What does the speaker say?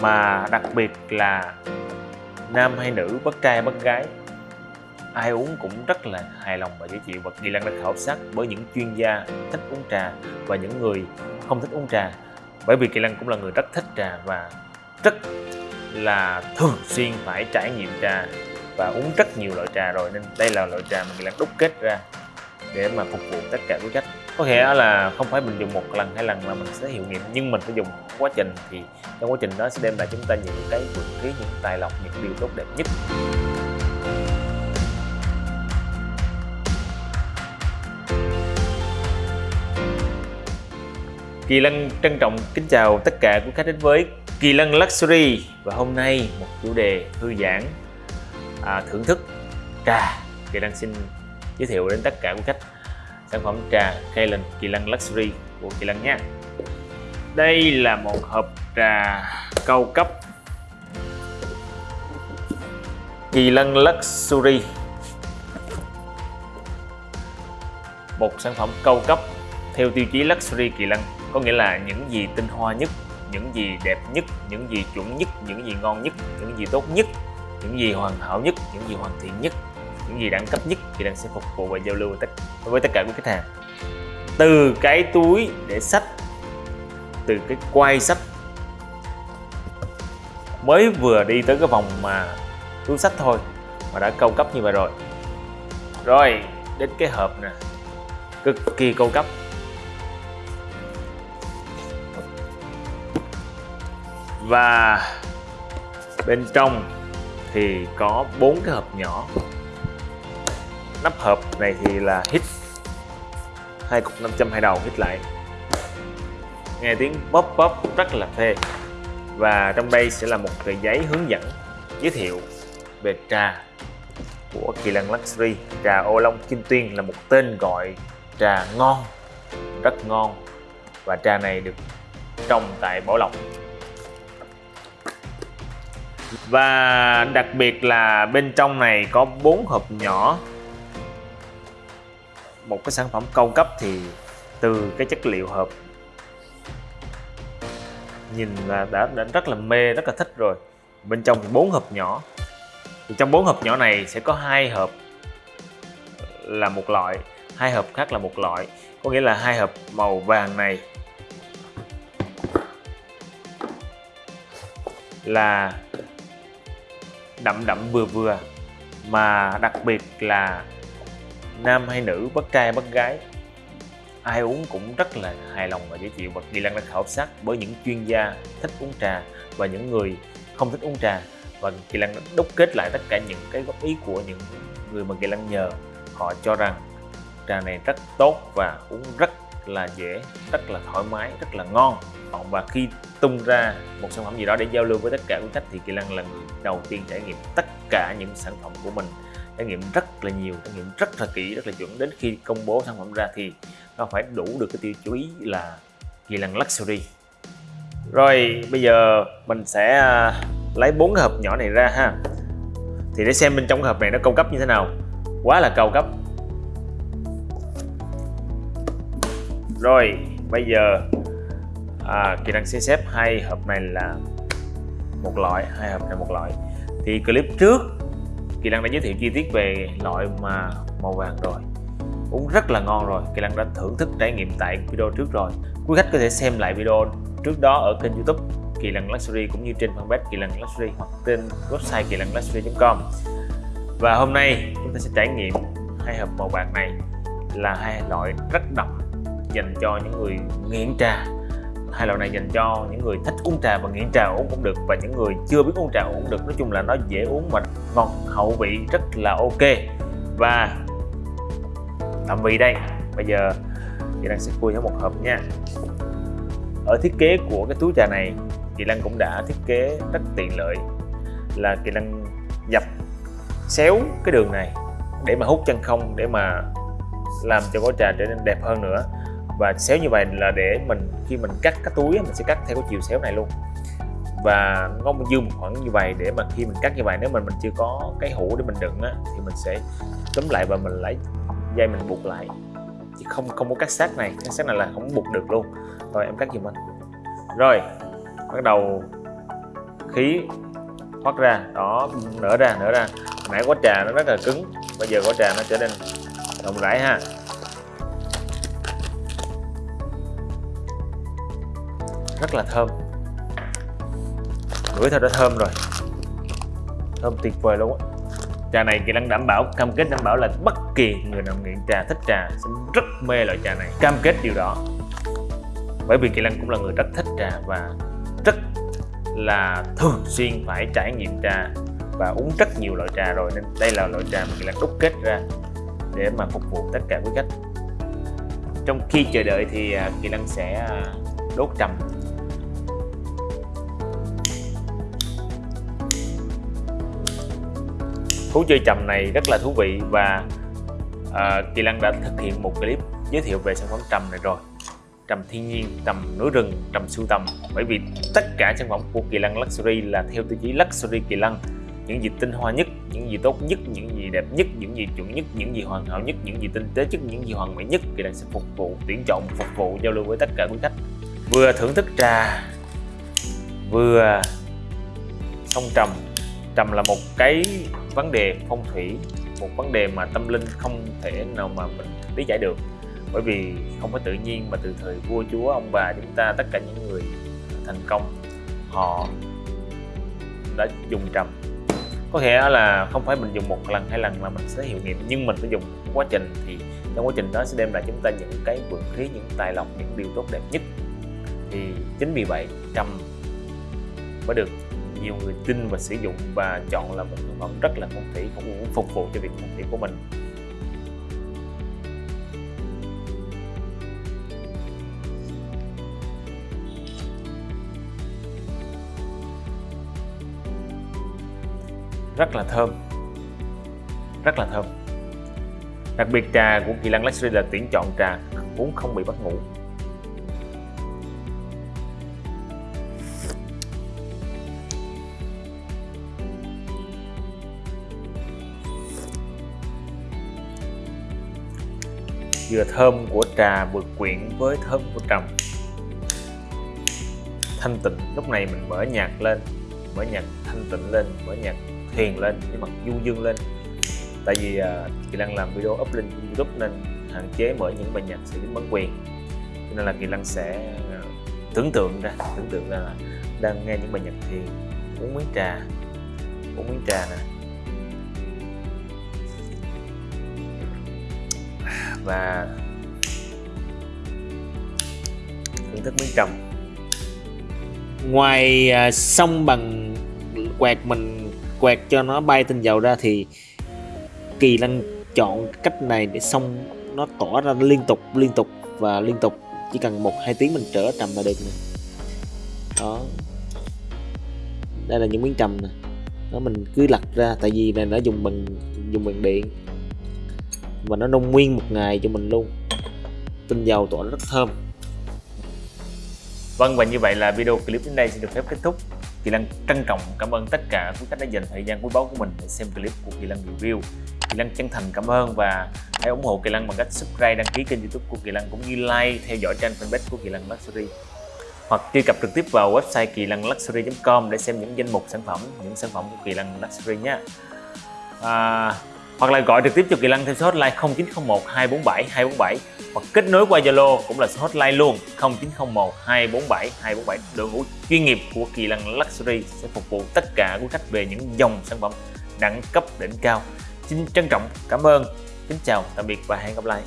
mà đặc biệt là nam hay nữ, bất trai bất gái, ai uống cũng rất là hài lòng và dễ chịu. Và Kỳ Lân đã khảo sát bởi những chuyên gia thích uống trà và những người không thích uống trà. Bởi vì Kỳ Lân cũng là người rất thích trà và rất là thường xuyên phải trải nghiệm trà và uống rất nhiều loại trà rồi. Nên đây là loại trà mà Kỳ Lân đúc kết ra để mà phục vụ tất cả quý khách có nghĩa là không phải mình dùng một lần hai lần mà mình sẽ hiệu nghiệm. Nhưng mình phải dùng quá trình thì trong quá trình đó sẽ đem lại chúng ta những cái vượng khí những tài lộc những điều tốt đẹp nhất. Kỳ Lân trân trọng kính chào tất cả quý khách đến với Kỳ Lân Luxury. Và hôm nay một chủ đề thư giãn à, thưởng thức. Trà. Kỳ Lân xin giới thiệu đến tất cả quý khách sản phẩm trà Kalen Kỳ Lân Luxury của Kỳ Lân nha đây là một hộp trà cao cấp. Kỳ Lân Luxury. Một sản phẩm cao cấp theo tiêu chí Luxury Kỳ Lân có nghĩa là những gì tinh hoa nhất, những gì đẹp nhất, những gì chuẩn nhất, những gì ngon nhất, những gì tốt nhất, những gì hoàn hảo nhất, những gì hoàn thiện nhất những gì đẳng cấp nhất thì đang sẽ phục vụ và giao lưu với tất, với tất cả các khách hàng. Từ cái túi để sách từ cái quay sách mới vừa đi tới cái vòng mà túi sách thôi mà đã cao cấp như vậy rồi. Rồi đến cái hộp nè cực kỳ cao cấp. Và bên trong thì có bốn cái hộp nhỏ nắp hộp này thì là hít hai cục 500 hai đầu hít lại. Nghe tiếng bóp bóp rất là phê. Và trong đây sẽ là một tờ giấy hướng dẫn giới thiệu về trà của Kỳ Lân Luxury. Trà ô long kim tuyên là một tên gọi trà ngon, rất ngon. Và trà này được trồng tại Bảo Lộc. Và đặc biệt là bên trong này có bốn hộp nhỏ một cái sản phẩm cao cấp thì từ cái chất liệu hộp nhìn là đã, đã rất là mê rất là thích rồi. Bên trong bốn hộp nhỏ. Thì trong bốn hộp nhỏ này sẽ có hai hộp là một loại hai hộp khác là một loại. Có nghĩa là hai hộp màu vàng này là đậm đậm vừa vừa mà đặc biệt là nam hay nữ, bất trai bất gái, ai uống cũng rất là hài lòng và dễ chịu. Và Kỳ lan đã khảo sát bởi những chuyên gia thích uống trà và những người không thích uống trà. Và Kỳ lan đã đúc kết lại tất cả những cái góp ý của những người mà Kỳ lan nhờ. Họ cho rằng trà này rất tốt và uống rất là dễ, rất là thoải mái, rất là ngon. Và khi tung ra một sản phẩm gì đó để giao lưu với tất cả quý khách thì Kỳ lan là người đầu tiên trải nghiệm tất cả những sản phẩm của mình trải nghiệm rất là nhiều trải nghiệm rất là kỹ rất là chuẩn. Đến khi công bố sản phẩm ra thì nó phải đủ được cái tiêu chí là Kỳ Lân Luxury. Rồi bây giờ mình sẽ à, lấy bốn cái hộp nhỏ này ra ha. Thì để xem bên trong cái hộp này nó cao cấp như thế nào. Quá là cao cấp. Rồi bây giờ à, kỳ năng sẽ xếp hai hộp này là một loại hai hộp này một loại. Thì clip trước Kỳ Lăng đã giới thiệu chi tiết về loại mà màu vàng rồi. Uống rất là ngon rồi. Kỳ Lăng đã thưởng thức trải nghiệm tại video trước rồi. Quý khách có thể xem lại video trước đó ở kênh youtube Kỳ Lăng Luxury cũng như trên fanpage Kỳ Lăng Luxury hoặc trên website kỳ lăng luxury.com và hôm nay chúng ta sẽ trải nghiệm hai hộp màu bạc này là hai loại rất đậm dành cho những người nghiện trà hai loại này dành cho những người thích uống trà và nghiện trà uống cũng được, và những người chưa biết uống trà uống được, nói chung là nó dễ uống mà ngọt hậu vị rất là ok. Và tạm vị đây. Bây giờ chị đang sẽ khui hết một hộp nha. Ở thiết kế của cái túi trà này, chị Lan cũng đã thiết kế rất tiện lợi. Là chị Lan dập, xéo cái đường này để mà hút chân không, để mà làm cho gói trà trở nên đẹp hơn nữa và xéo như vậy là để mình khi mình cắt cái túi mình sẽ cắt theo cái chiều xéo này luôn. Và nó dư một khoảng như vậy để mà khi mình cắt như vậy nếu mình mình chưa có cái hũ để mình đựng á, thì mình sẽ túm lại và mình lấy dây mình buộc lại. Chứ không không có cắt sát này cắt sát này là không buộc được luôn. Rồi em cắt giùm anh. Rồi bắt đầu khí thoát ra. Đó nở ra nở ra. Nãy quả trà nó rất là cứng bây giờ quả trà nó trở nên rộng rãi ha. Rất là thơm. Ngửi thôi đã thơm rồi. Thơm tuyệt vời luôn á. Trà này kỳ lân đảm bảo, cam kết đảm bảo là bất kỳ người nào nghiện trà, thích trà sẽ rất mê loại trà này. Cam kết điều đó. Bởi vì kỳ lân cũng là người rất thích trà và rất là thường xuyên phải trải nghiệm trà và uống rất nhiều loại trà rồi nên đây là loại trà mà kỳ lân đúc kết ra để mà phục vụ tất cả quý khách. Trong khi chờ đợi thì à, kỳ lân sẽ à, đốt trầm. Thú chơi trầm này rất là thú vị và uh, Kỳ lan đã thực hiện một clip giới thiệu về sản phẩm trầm này rồi. Trầm thiên nhiên, trầm núi rừng, trầm sưu tầm. Bởi vì tất cả sản phẩm của Kỳ Lăng Luxury là theo tiêu chí Luxury Kỳ Lăng những gì tinh hoa nhất, những gì tốt nhất, những gì đẹp nhất, những gì chuẩn nhất, những gì hoàn hảo nhất, những gì tinh tế nhất, những gì hoàn mỹ nhất Kỳ Lăng sẽ phục vụ, tuyển chọn, phục vụ, giao lưu với tất cả quý khách. Vừa thưởng thức trà vừa song trầm. Trầm là một cái vấn đề phong thủy, một vấn đề mà tâm linh không thể nào mà mình lý giải được. Bởi vì không phải tự nhiên mà từ thời vua, chúa, ông bà chúng ta, tất cả những người thành công, họ đã dùng trầm. Có thể là không phải mình dùng một lần, hai lần là mình sẽ hiệu nghiệm nhưng mình phải dùng quá trình thì trong quá trình đó sẽ đem lại chúng ta những cái vượng khí, những tài lộc, những điều tốt đẹp nhất. Thì chính vì vậy, trầm mới được nhiều người tin và sử dụng và chọn là một sản phẩm rất là phong thủy phục vụ phục vụ cho việc phong thủy của mình. Rất là thơm. Rất là thơm. Đặc biệt trà của kỳ lan luxury là tuyển chọn trà uống không bị mất ngủ. Vừa thơm của trà vừa quyện với thơm của trầm. Thanh tịnh lúc này mình mở nhạc lên mở nhạc thanh tịnh lên mở nhạc thiền lên nhưng mà du dương lên. Tại vì uh, kỳ lăng làm video up lên youtube nên hạn chế mở những bài nhạc sử dụng bản quyền. Cho nên là kỳ lăng sẽ à, tưởng tượng ra tưởng tượng ra là đang nghe những bài nhạc thiền uống miếng trà uống miếng trà nè. Và thưởng thức miếng trầm ngoài à, xong bằng quẹt mình quẹt cho nó bay tinh dầu ra thì kỳ lân chọn cách này để xong nó tỏa ra liên tục liên tục và liên tục. Chỉ cần một hai tiếng mình trở trầm là được nè. Đó. Đây là những miếng trầm nè. Đó mình cứ lật ra tại vì này nó dùng bằng dùng bằng điện và nó nung nguyên một ngày cho mình luôn. Tinh dầu tỏa rất thơm. Vâng và như vậy là video clip đến đây sẽ được phép kết thúc. Kỳ Lân trân trọng cảm ơn tất cả quý khách đã dành thời gian quý báu của mình để xem clip của Kỳ Lân review. Kỳ Lân chân thành cảm ơn và hãy ủng hộ Kỳ Lân bằng cách subscribe đăng ký kênh youtube của Kỳ Lân cũng như like theo dõi trang fanpage của Kỳ Lân Luxury. Hoặc truy cập trực tiếp vào website kỳ lân luxury.com để xem những danh mục sản phẩm những sản phẩm của Kỳ Lân Luxury nhé. À, hoặc là gọi trực tiếp cho Kỳ Lân theo số hotline 0901 247 247 hoặc kết nối qua Zalo cũng là số hotline luôn 0901 247 247 đội ngũ chuyên nghiệp của Kỳ Lân Luxury sẽ phục vụ tất cả quý khách về những dòng sản phẩm đẳng cấp đỉnh cao. Xin trân trọng, cảm ơn, kính chào, tạm biệt và hẹn gặp lại.